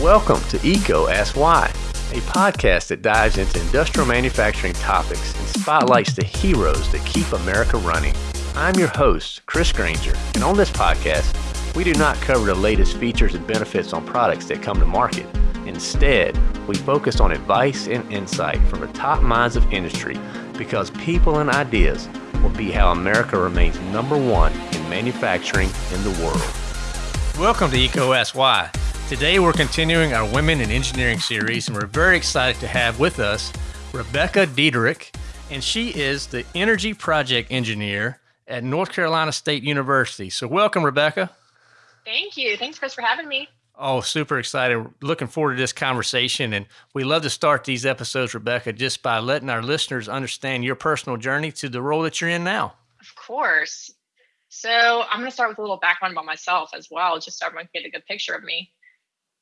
Welcome to EECO Ask Why, a podcast that dives into industrial manufacturing topics and spotlights the heroes that keep America running. I'm your host, Chris Granger, and on this podcast, we do not cover the latest features and benefits on products that come to market. Instead, we focus on advice and insight from the top minds of industry because people and ideas will be how America remains number one in manufacturing in the world. Welcome to EECO Ask Why. Today we're continuing our Women in Engineering series, and we're very excited to have with us Rebecca Diederich, and she is the Energy Project Engineer at North Carolina State University. So, welcome, Rebecca. Thank you. Thanks, Chris, for having me. Oh, super excited. Looking forward to this conversation. And we love to start these episodes, Rebecca, just by letting our listeners understand your personal journey to the role that you're in now. Of course. So I'm going to start with a little background about myself as well, just so everyone can get a good picture of me.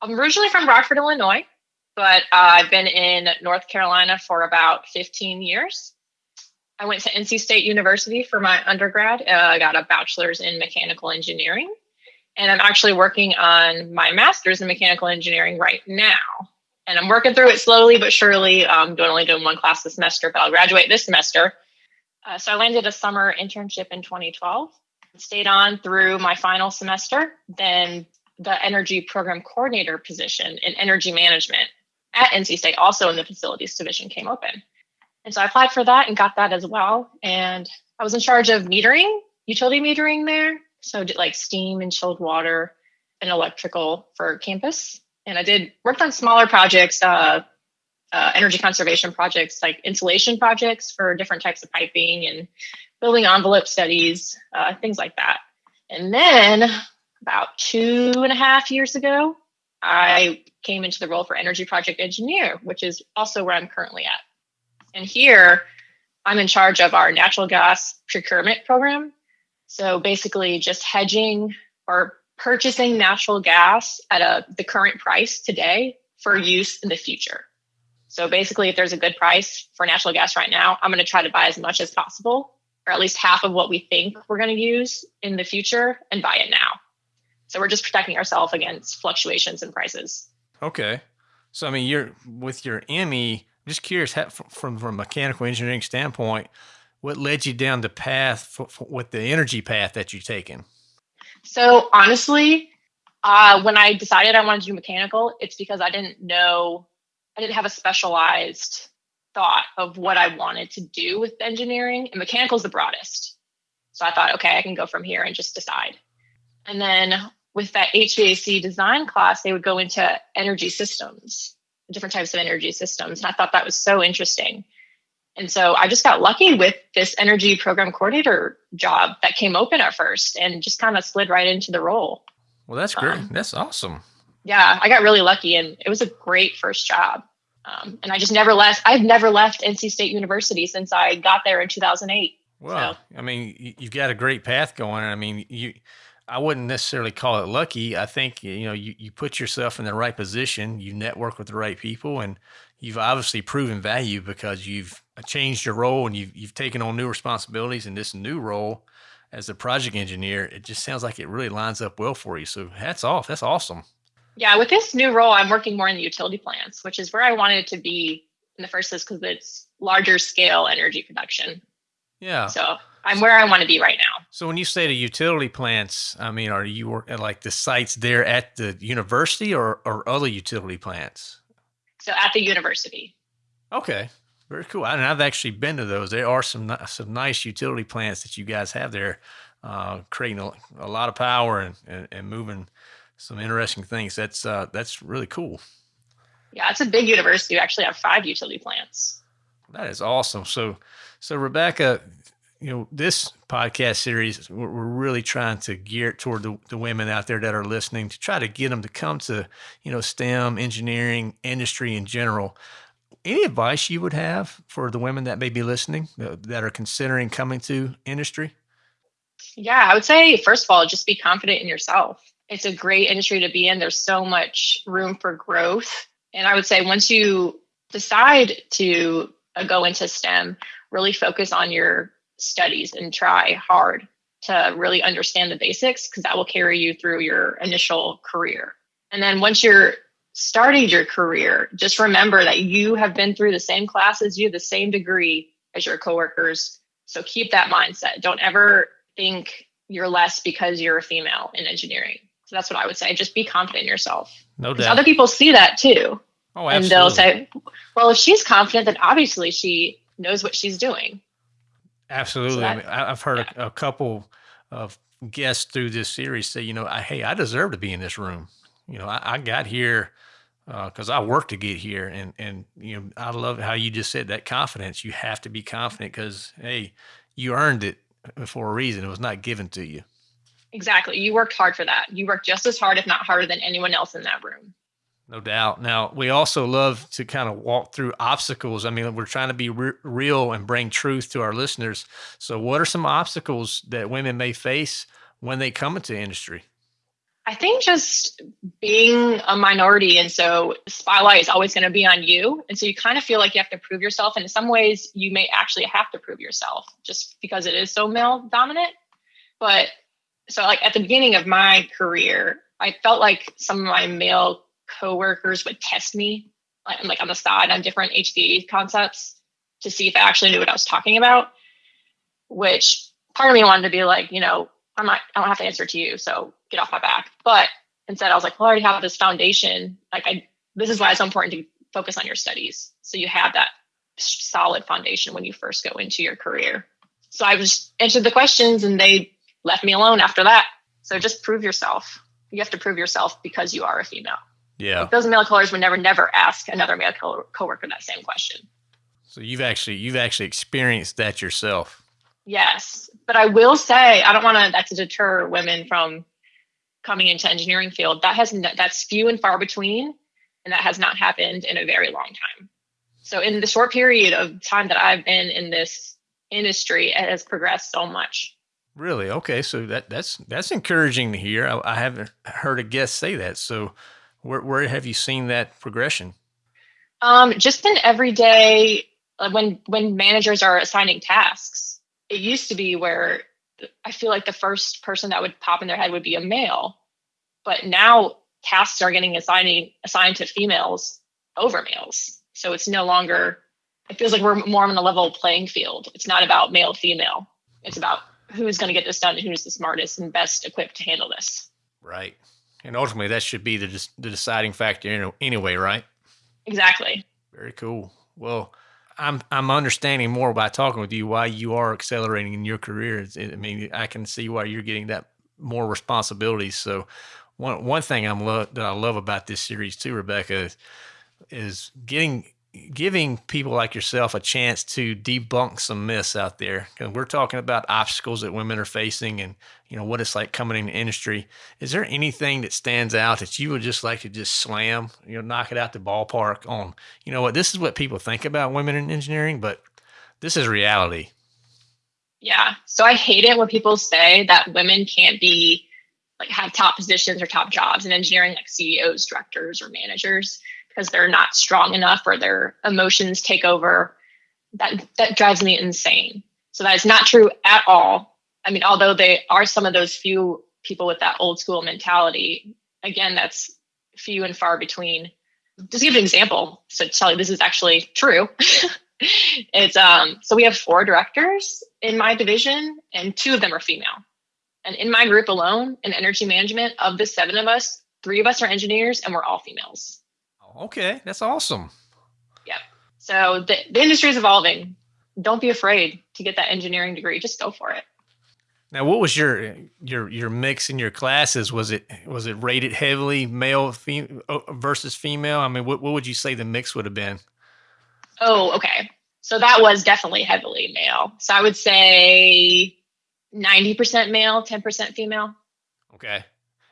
I'm originally from Rockford, Illinois, but uh, I've been in North Carolina for about 15 years. I went to NC State University for my undergrad. Uh, I got a bachelor's in mechanical engineering, and I'm actually working on my master's in mechanical engineering right now. And I'm working through it slowly but surely. I'm doing, only doing one class this semester, but I'll graduate this semester. Uh, so I landed a summer internship in 2012 stayed on through my final semester. Then the energy program coordinator position in energy management at NC State, also in the facilities division, came open. And so I applied for that and got that as well. And I was in charge of metering, utility metering there. So did like steam and chilled water and electrical for campus. And I did worked on smaller projects, uh, uh, energy conservation projects, like insulation projects for different types of piping and building envelope studies, uh, things like that. And then about two and a half years ago, I came into the role for energy project engineer, which is also where I'm currently at. And here, I'm in charge of our natural gas procurement program. So basically, just hedging or purchasing natural gas at a the current price today for use in the future. So basically, if there's a good price for natural gas right now, I'm going to try to buy as much as possible or at least half of what we think we're going to use in the future and buy it now. So we're just protecting ourselves against fluctuations in prices. Okay. So I mean, you're with your ME. I'm just curious, from from a mechanical engineering standpoint, what led you down the path for, for, with the energy path that you've taken? So honestly, uh, when I decided I wanted to do mechanical, it's because I didn't know, I didn't have a specialized thought of what I wanted to do with engineering, and mechanical is the broadest. So I thought, okay, I can go from here and just decide. And then with that HVAC design class, they would go into energy systems, different types of energy systems. And I thought that was so interesting. And so I just got lucky with this energy program coordinator job that came open at first and just kind of slid right into the role. Well, that's great. Um, that's awesome. Yeah, I got really lucky and it was a great first job. Um, and I just never left. I've never left NC State University since I got there in 2008. Well, so. I mean, you've got a great path going. I mean, you, I wouldn't necessarily call it lucky. I think, you know, you, you put yourself in the right position, you network with the right people, and you've obviously proven value because you've uh, changed your role and you've, you've taken on new responsibilities in this new role as a project engineer. It just sounds like it really lines up well for you. So hats off. That's awesome. Yeah, with this new role, I'm working more in the utility plants, which is where I wanted to be in the first place because it's larger scale energy production. Yeah. So I'm where I want to be right now. So when you say the utility plants, I mean, are you working like the sites there at the university or, or other utility plants? So at the university. Okay. Very cool. And I've actually been to those. There are some some nice utility plants that you guys have there, uh, creating a, a, lot of power and, and, and moving some interesting things. That's uh, that's really cool. Yeah, it's a big university. We actually have five utility plants. That is awesome. So, so Rebecca, you know, this podcast series, we're, we're really trying to gear it toward the, the women out there that are listening to try to get them to come to, you know, STEM, engineering, industry in general. Any advice you would have for the women that may be listening uh, that are considering coming to industry? Yeah, I would say, first of all, just be confident in yourself it's a great industry to be in. There's so much room for growth. And I would say once you decide to uh, go into STEM, really focus on your studies and try hard to really understand the basics because that will carry you through your initial career. And then once you're starting your career, just remember that you have been through the same classes, you have the same degree as your coworkers. So keep that mindset. Don't ever think you're less because you're a female in engineering. So that's what I would say. Just be confident in yourself. No doubt. Other people see that too. Oh, absolutely. and they'll say, well, if she's confident, then obviously she knows what she's doing. Absolutely. So I mean, I've heard yeah. a, a, couple of guests through this series say, you know, I, hey, I deserve to be in this room. You know, I, I got here because uh, I worked to get here, and and you know, I love how you just said that confidence. You have to be confident because hey, you earned it for a reason. It was not given to you. Exactly. You worked hard for that. You worked just as hard, if not harder, than anyone else in that room. No doubt. Now, we also love to kind of walk through obstacles. I mean, we're trying to be re- real and bring truth to our listeners. So, what are some obstacles that women may face when they come into industry? I think just being a minority. And so, spotlight is always going to be on you. And so, you kind of feel like you have to prove yourself. And in some ways, you may actually have to prove yourself just because it is so male dominant. But so, like at the beginning of my career, I felt like some of my male coworkers would test me like, on the side on different HVAC concepts to see if I actually knew what I was talking about. Which part of me wanted to be like, you know, I'm not, I don't have to answer to you, so get off my back. But instead, I was like, well, I already have this foundation. Like, I this is why it's so important to focus on your studies, so you have that solid foundation when you first go into your career. So I was answered the questions, and they left me alone after that. So just prove yourself. You have to prove yourself because you are a female. Yeah. Like those male colors would never, never ask another male co- coworker that same question. So you've actually, you've actually experienced that yourself. Yes. But I will say, I don't want to, that to deter women from coming into engineering field. That has, that's few and far between. And that has not happened in a very long time. So in the short period of time that I've been in this industry, it has progressed so much. Really? Okay. So that that's that's encouraging to hear. I, I haven't heard a guest say that. So where, where have you seen that progression? Um, just in everyday uh, when when managers are assigning tasks. It used to be where I feel like the first person that would pop in their head would be a male, but now tasks are getting assigned assigned to females over males. So it's no longer. It feels like we're more on a level playing field. It's not about male female. It's about who's going to get this done and who's the smartest and best equipped to handle this. Right. And ultimately, that should be the, the deciding factor anyway, right? Exactly. Very cool. Well, I'm I'm understanding more by talking with you why you are accelerating in your career. I mean, I can see why you're getting that more responsibilities. So, one one thing I'm lo- that I love about this series too, Rebecca, is, is getting giving people like yourself a chance to debunk some myths out there. Because we're talking about obstacles that women are facing and you know what it's like coming in the industry. Is there anything that stands out that you would just like to just slam you know knock it out the ballpark on? You know what? This is what people think about women in engineering but this is reality. Yeah. So i hate it when people say that women can't be like have top positions or top jobs in engineering like ceos directors or managers because they're not strong enough or their emotions take over that that drives me insane. So that is not true at all. I mean although they are some of those few people with that old school mentality again that's few and far between. Just give an example so tell you this is actually true. It's um so we have four directors in my division and two of them are female. And in my group alone in energy management of the seven of us three of us are engineers and we're all females Okay, that's awesome. Yep. So the, the industry is evolving. Don't be afraid to get that engineering degree. Just go for it. Now, what was your your your mix in your classes? Was it was it rated heavily male fem- uh, versus female? I mean, what what would you say the mix would have been? Oh, okay. So that was definitely heavily male. So I would say ninety percent male, ten percent female. Okay.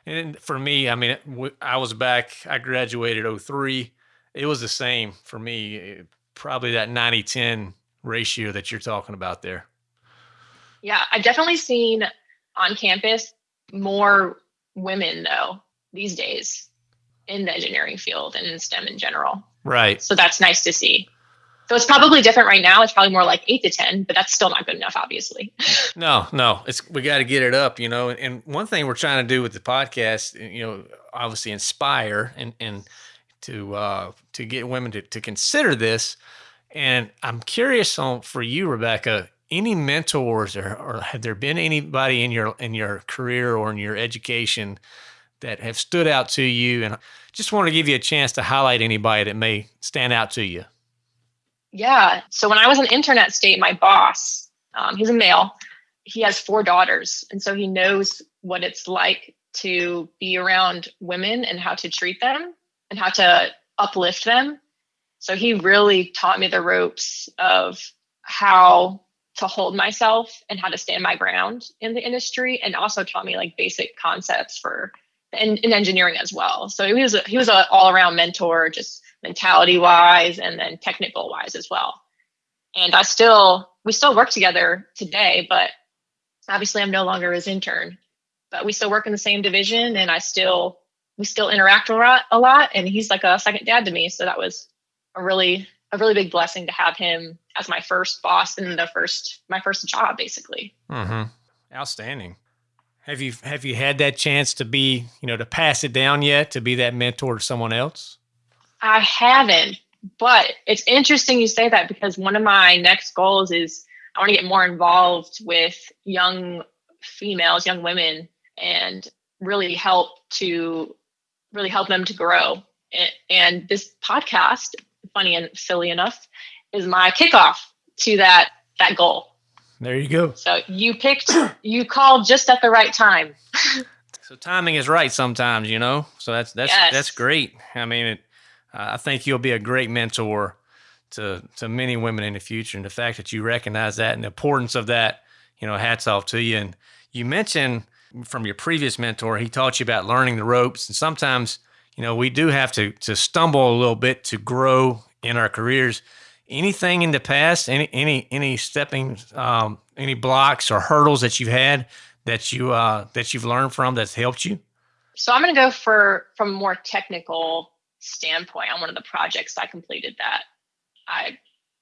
And for me, I mean, I was back, I graduated 03. It was the same for me, eh, probably that 90 10 ratio that you're talking about there. Yeah, I've definitely seen on campus more women, though, these days in the engineering field and in STEM in general. Right. So that's nice to see. So it's probably different right now. It's probably more like eight to 10, but that's still not good enough, obviously. No, no, it's, we got to get it up, you know, and one thing we're trying to do with the podcast, you know, obviously inspire and, and to, uh, to get women to, to consider this. And I'm curious on for you, Rebecca, any mentors or, or have there been anybody in your, in your career or in your education that have stood out to you? And just want to give you a chance to highlight anybody that may stand out to you. Yeah. So when I was in Internet State, my boss, um, he's a male, he has four daughters. And so he knows what it's like to be around women and how to treat them and how to uplift them. So he really taught me the ropes of how to hold myself and how to stand my ground in the industry and also taught me like basic concepts for in, in engineering as well. So he was a, he was an all around mentor, just mentality wise and then technical wise as well. And I still we still work together today, but obviously I'm no longer his intern. But we still work in the same division, and I still we still interact a lot, a lot. And he's like a second dad to me, so that was a really a really big blessing to have him as my first boss and the first my first job, basically. Mm-hmm. Outstanding. Have you have you had that chance to be, you know, to pass it down yet, to be that mentor to someone else? I haven't, but it's interesting you say that because one of my next goals is I want to get more involved with young females, young women, and really help to really help them to grow. And this podcast, funny and silly enough, is my kickoff to that that goal. There you go. So you picked, you called just at the right time. so timing is right sometimes, you know. So that's that's yes. that's great. I mean, it, I think you'll be a great mentor to to many women in the future, and the fact that you recognize that and the importance of that, you know, hats off to you. And you mentioned from your previous mentor, he taught you about learning the ropes, and sometimes, you know, we do have to to stumble a little bit to grow in our careers anything in the past, any any any stepping, um, any blocks or hurdles that you've had that you uh, that you've learned from that's helped you? So I'm going to go for from more technical standpoint on one of the projects I completed that I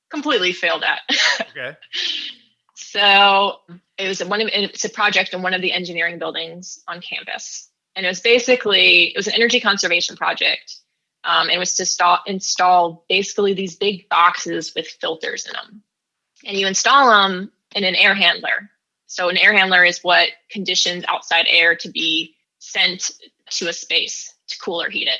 completely failed at. Okay. so it was one of it's a project in one of the engineering buildings on campus, and it was basically it was an energy conservation project um, and was to install, install basically these big boxes with filters in them. And you install them in an air handler. So, an air handler is what conditions outside air to be sent to a space to cool or heat it.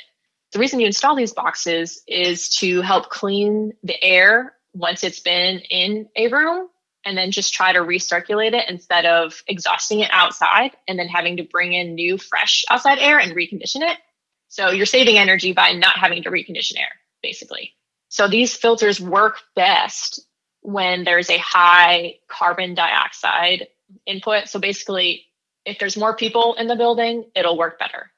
The reason you install these boxes is to help clean the air once it's been in a room and then just try to recirculate it instead of exhausting it outside and then having to bring in new, fresh outside air and recondition it. So you're saving energy by not having to recondition air, basically. So these filters work best when there's a high carbon dioxide input. So basically, if there's more people in the building, it'll work better.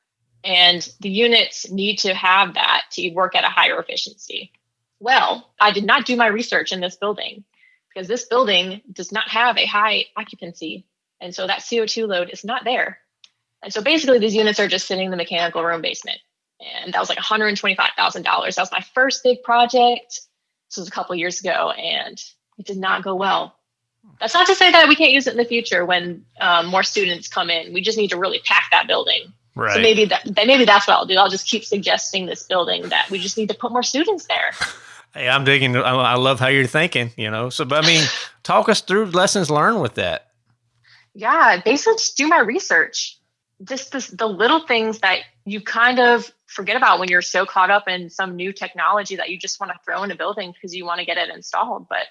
And the units need to have that to work at a higher efficiency. Well, I did not do my research in this building because this building does not have a high occupancy. And so that CO2 load is not there. And so basically, these units are just sitting in the mechanical room basement. And that was like $125,000. That was my first big project. This was a couple years ago, and it did not go well. That's not to say that we can't use it in the future when um, more students come in. We just need to really pack that building. Right. So maybe that maybe that's what I'll do. I'll just keep suggesting this building that we just need to put more students there. Hey, I'm digging. I love how you're thinking. You know, so but I mean, talk us through lessons learned with that. Yeah, basically, just do my research just this, the little things that you kind of forget about when you're so caught up in some new technology that you just want to throw in a building because you want to get it installed. But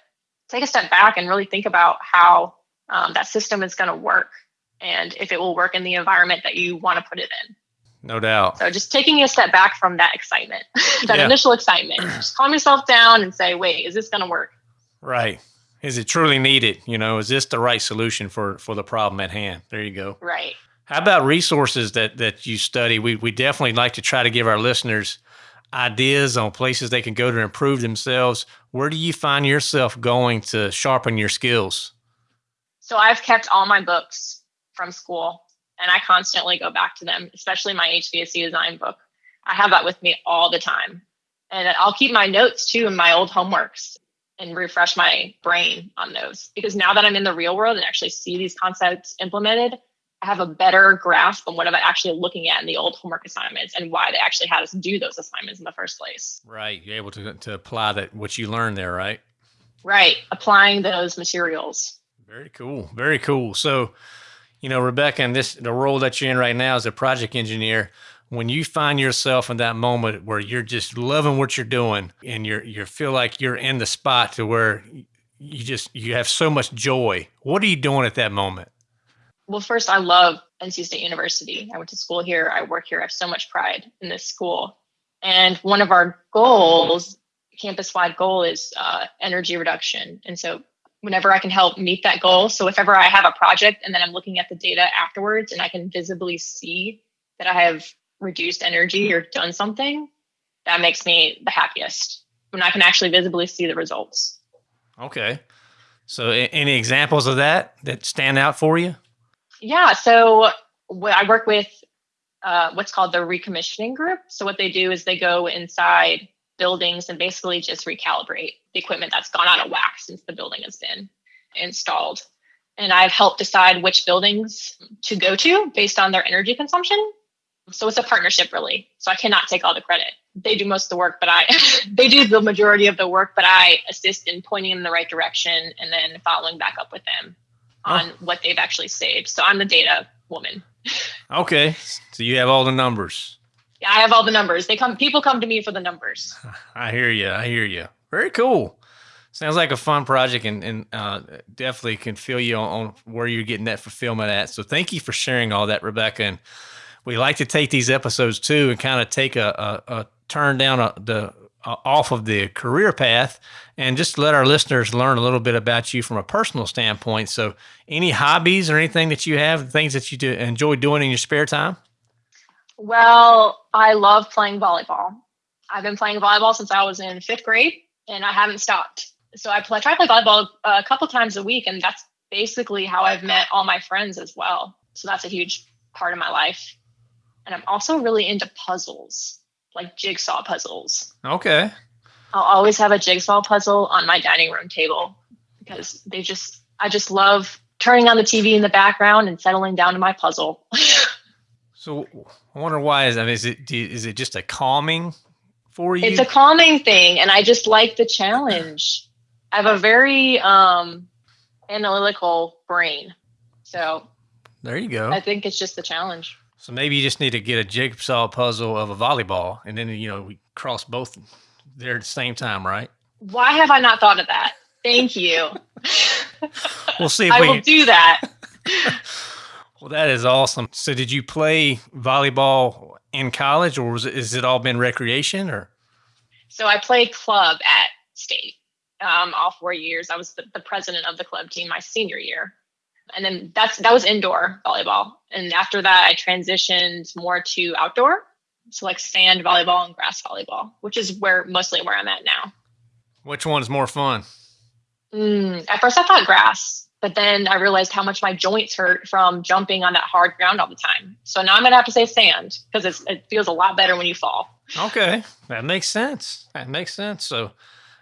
take a step back and really think about how um, that system is going to work and if it will work in the environment that you want to put it in. No doubt. So just taking a step back from that excitement, that yeah. initial excitement, just calm yourself down and say, wait, is this going to work? Right. Is it truly needed? You know, is this the right solution for for the problem at hand? There you go. Right. How about resources that that you study? We we definitely like to try to give our listeners ideas on places they can go to improve themselves. Where do you find yourself going to sharpen your skills? So I've kept all my books from school and I constantly go back to them, especially my HVAC design book. I have that with me all the time. And I'll keep my notes too and my old homeworks and refresh my brain on those because now that I'm in the real world and actually see these concepts implemented, I have a better grasp on what I'm actually looking at in the old homework assignments and why they actually had us do those assignments in the first place. Right. You're able to, to apply that, what you learned there, right? Right. Applying those materials. Very cool. Very cool. So, you know, Rebecca, and this, the role that you're in right now as a project engineer, when you find yourself in that moment where you're just loving what you're doing and you're you feel like you're in the spot to where you just you have so much joy what are you doing at that moment? Well first i love nc state university. I went to school here. I work here. I have so much pride in this school. And one of our goals campus wide goal is uh, energy reduction. And so whenever i can help meet that goal so if ever i have a project and then i'm looking at the data afterwards and i can visibly see that i have reduced energy or done something, that makes me the happiest when I can actually visibly see the results. Okay. So, any examples of that that stand out for you? Yeah. So, I work with uh, what's called the recommissioning group. So, what they do is they go inside buildings and basically just recalibrate the equipment that's gone out of whack since the building has been installed. And I've helped decide which buildings to go to based on their energy consumption so it's a partnership really. So I cannot take all the credit. They do most of the work, but I they do the majority of the work, but I assist in pointing in the right direction and then following back up with them oh. on oh. what they've actually saved. So I'm the data woman. okay. So you have all the numbers. I have all the numbers. They come people come to me for the numbers. I hear you. I hear you. Very cool. Sounds like a fun project and, and uh, definitely can feel you on, on, where you're getting that fulfillment at. So thank you for sharing all that, Rebecca. And we like to take these episodes too and kind of take a, a, a turn down a, the off of the career path and just let our listeners learn a little bit about you from a personal standpoint. So, any hobbies or anything that you have, things that you do, enjoy doing in your spare time? Well, I love playing volleyball. I've been playing volleyball since I was in fifth grade, and I haven't stopped. So I, play, I try to play volleyball a couple times a week, and that's basically how I've met all my friends as well. So that's a huge part of my life. And I'm also really into puzzles, like jigsaw puzzles. Okay. I'll always have a jigsaw puzzle on my dining room table because they just, I just love turning on the TV in the background and settling down to my puzzle. so I wonder why is that? Is it, is it just a calming for you? It's a calming thing. And I just like the challenge. I have a very um, analytical brain. So there you go. I think it's just the challenge. So maybe you just need to get a jigsaw puzzle of a volleyball, and then you know we cross both there at the same time, right? Why have I not thought of that? Thank you. we'll see. If I we... will do that. well, that is awesome. So, did you play volleyball in college, or was it, is it all been recreation, or? So I played club at state um, all four years. I was the, the president of the club team my senior year and then that's that was indoor volleyball and after that i transitioned more to outdoor so like sand volleyball and grass volleyball which is where mostly where i'm at now which one's more fun mm, at first i thought grass but then i realized how much my joints hurt from jumping on that hard ground all the time so now i'm gonna have to say sand because it feels a lot better when you fall okay that makes sense that makes sense so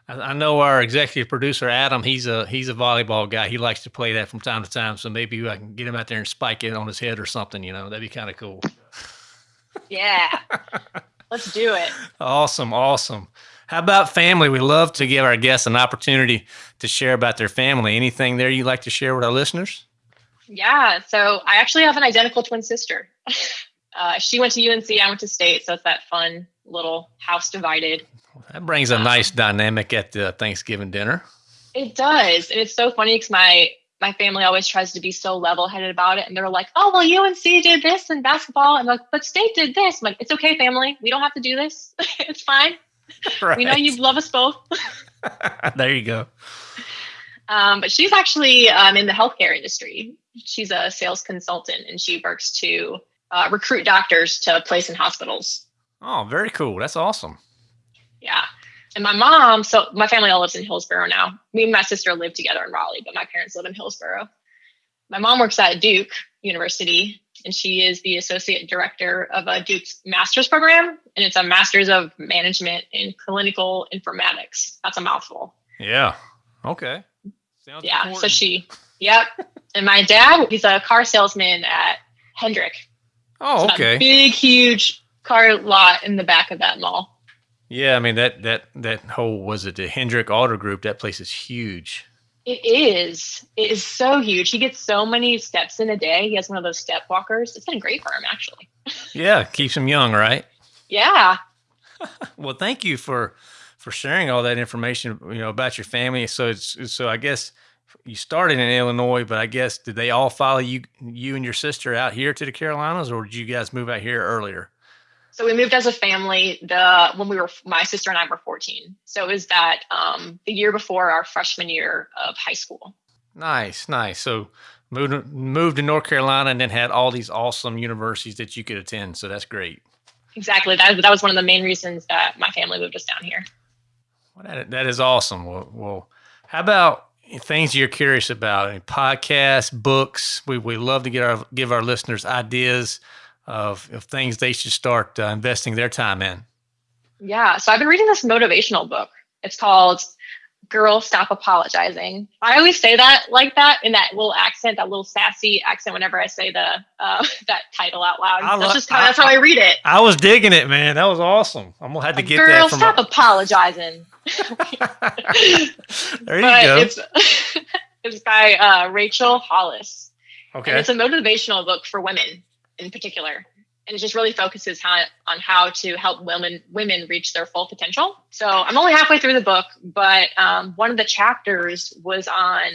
I know our executive producer Adam. He's a he's a volleyball guy. He likes to play that from time to time. So maybe I can get him out there and spike it on his head or something. You know, that'd be kind of cool. Yeah, let's do it. Awesome, awesome. How about family? We love to give our guests an opportunity to share about their family. Anything there you'd like to share with our listeners? Yeah. So I actually have an identical twin sister. Uh, she went to UNC. I went to state. So it's that fun little house divided. That brings a um, nice dynamic at the Thanksgiving dinner. It does. And it's so funny because my my family always tries to be so level headed about it. And they're like, oh, well, UNC did this in basketball. And like, but state did this. I'm like, it's okay, family. We don't have to do this. it's fine. Right. We know you love us both. there you go. Um, but she's actually um, in the healthcare industry. She's a sales consultant and she works to uh, recruit doctors to place in hospitals. Oh, very cool. That's awesome. Yeah. And my mom, so my family all lives in Hillsborough now. Me and my sister live together in Raleigh, but my parents live in Hillsborough. My mom works at Duke University, and she is the associate director of a Duke's master's program, and it's a master's of management in clinical informatics. That's a mouthful. Yeah. Okay. Sounds yeah. Important. So she, yep. and my dad, he's a car salesman at Hendrick. Oh, so okay. Big, huge car lot in the back of that mall. Yeah, I mean that that that whole was it the Hendrick Auto Group? That place is huge. It is. It is so huge. He gets so many steps in a day. He has one of those step walkers. It's been great for him, actually. Yeah, keeps him young, right? Yeah. well, thank you for for sharing all that information. You know about your family. So it's so I guess you started in Illinois, but I guess did they all follow you you and your sister out here to the Carolinas, or did you guys move out here earlier? So we moved as a family the when we were my sister and I were 14. So it was that um, the year before our freshman year of high school. Nice, nice. So moved moved to North Carolina and then had all these awesome universities that you could attend. So that's great. Exactly. That that was one of the main reasons that my family moved us down here. Well, that that is awesome. Well, well how about things you're curious about? podcasts, books. We we love to get our give our listeners ideas of, of things they should start uh, investing their time in? Yeah. So I've been reading this motivational book. It's called Girl Stop Apologizing. I always say that like that in that little accent, that little sassy accent whenever I say the uh, that title out loud. I that's just how, that's how I read it. I was digging it, man. That was awesome. I'm gonna have to get Girl, that. Girl, stop a- apologizing. there you but go. It's, it's by uh, Rachel Hollis. Okay. And it's a motivational book for women in particular and it just really focuses on how to help women women reach their full potential. So I'm only halfway through the book, but um, one of the chapters was on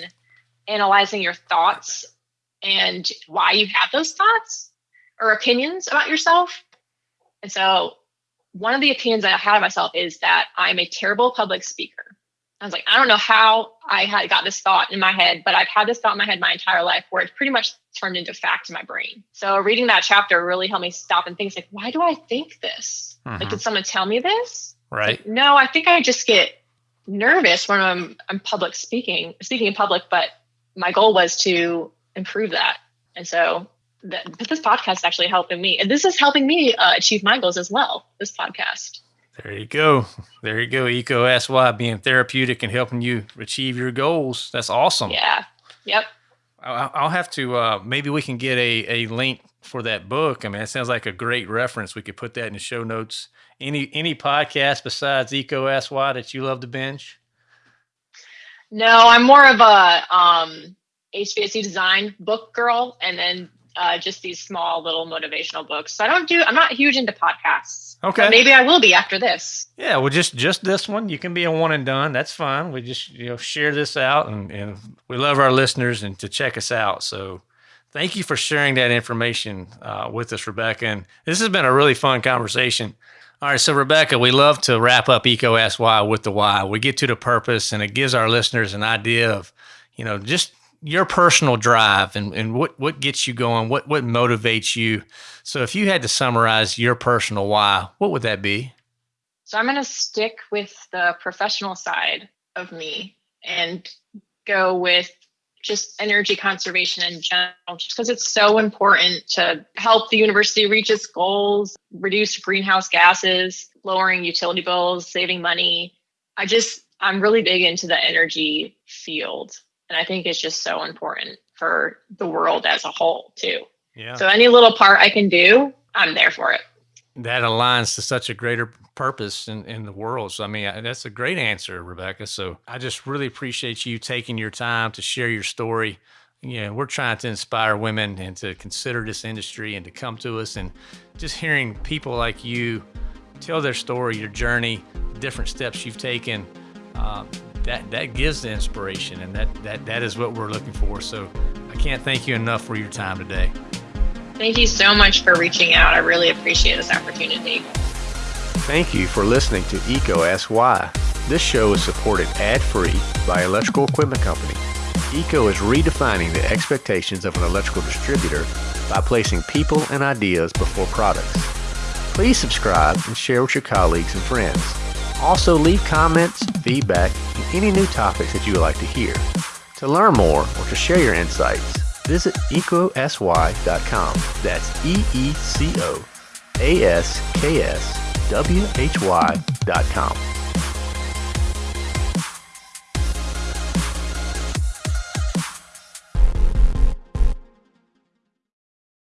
analyzing your thoughts and why you have those thoughts or opinions about yourself. And so one of the opinions I had of myself is that I'm a terrible public speaker. I was like, I don't know how I had got this thought in my head, but I've had this thought in my head my entire life where it's pretty much turned into fact in my brain. So reading that chapter really helped me stop and think like, why do I think this? Mm-hmm. Like, did someone tell me this? Right. Like, no, I think I just get nervous when I'm I'm public speaking, speaking in public, but my goal was to improve that. And so that, this podcast is actually helping me. And this is helping me uh, achieve my goals as well, this podcast. There you go. There you go. EECO SY being therapeutic and helping you achieve your goals. That's awesome. Yeah. Yep. I'll have to, uh, maybe we can get a, a link for that book. I mean, it sounds like a great reference. We could put that in the show notes. Any, any podcast besides EECO SY that you love to binge? No, I'm more of a, um, HVAC design book girl. And then uh, just these small little motivational books. So I don't do. I'm not huge into podcasts. Okay. maybe I will be after this. Yeah. Well, just just this one. You can be a one and done. That's fine. We just you know share this out, and, and we love our listeners and to check us out. So. Thank you for sharing that information uh, with us, Rebecca. And this has been a really fun conversation. All right, so Rebecca, we love to wrap up EECO Ask Why with the why. We get to the purpose, and it gives our listeners an idea of, you know, just your personal drive and, and what, what gets you going, what, what motivates you. So if you had to summarize your personal why, what would that be? So I'm going to stick with the professional side of me and go with just energy conservation in general, just because it's so important to help the university reach its goals, reduce greenhouse gases, lowering utility bills, saving money. I just, I'm really big into the energy field. And I think it's just so important for the world as a whole, too. Yeah. So any little part I can do, I'm there for it. That aligns to such a greater purpose in, in the world. So, I mean, that's a great answer, Rebecca. So, I just really appreciate you taking your time to share your story. You know, we're trying to inspire women and to consider this industry and to come to us and just hearing people like you tell their story, your journey, different steps you've taken. Um, that that gives the inspiration, and that that that is what we're looking for. So I can't thank you enough for your time today. Thank you so much for reaching out. I really appreciate this opportunity. Thank you for listening to EECO SY. This show is supported ad-free by Electrical Equipment Company. EECO is redefining the expectations of an electrical distributor by placing people and ideas before products. Please subscribe and share with your colleagues and friends. Also, leave comments, feedback, and any new topics that you would like to hear. To learn more or to share your insights, visit eecoaskwhy.com. That's E E C O A S K S W H Y.com.